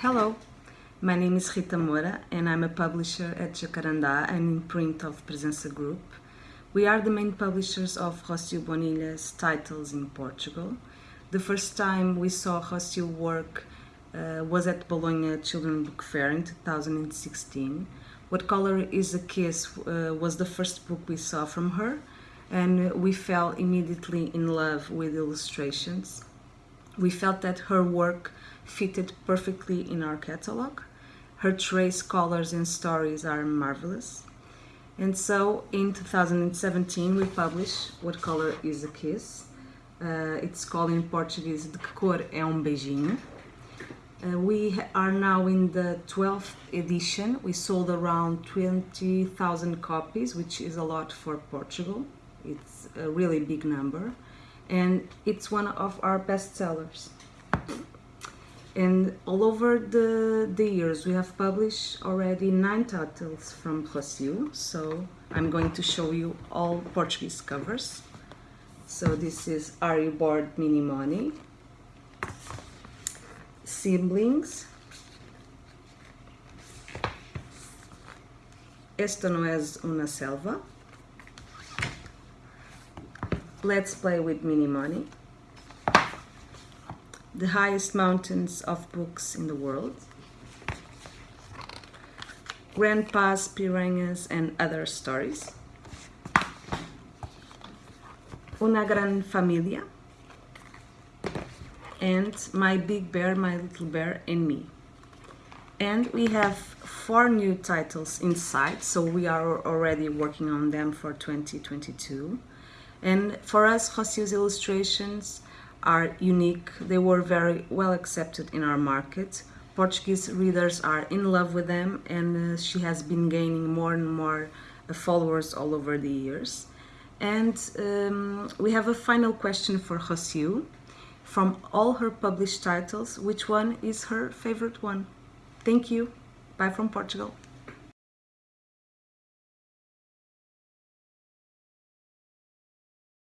Hello, my name is Rita Moura and I'm a publisher at Jacarandá and imprint of Presença Group. We are the main publishers of Rocio Bonilla's titles in Portugal. The first time we saw Rocio work uh, was at Bologna Children's Book Fair in 2016. What Color is a Kiss uh, was the first book we saw from her and we fell immediately in love with illustrations. We felt that her work fitted perfectly in our catalog. Her trace colors and stories are marvelous. And so in 2017 we published What Color is a Kiss. Uh, it's called in Portuguese De que cor é um beijinho. Uh, we are now in the 12th edition. We sold around 20,000 copies, which is a lot for Portugal. It's a really big number. And it's one of our best sellers. And all over the, the years we have published already nine titles from Rocio so I'm going to show you all Portuguese covers. So this is Are You Bored Minimoni? Siblings? Esto no es una selva Let's Play with Minimoni the highest mountains of books in the world, grandpa's piranhas and other stories, Una Gran Familia, and My Big Bear, My Little Bear and Me. And we have four new titles inside, so we are already working on them for 2022. And for us, Rocio's illustrations are unique. They were very well accepted in our market. Portuguese readers are in love with them and uh, she has been gaining more and more uh, followers all over the years. And um, we have a final question for Rocio. From all her published titles, which one is her favorite one? Thank you. Bye from Portugal.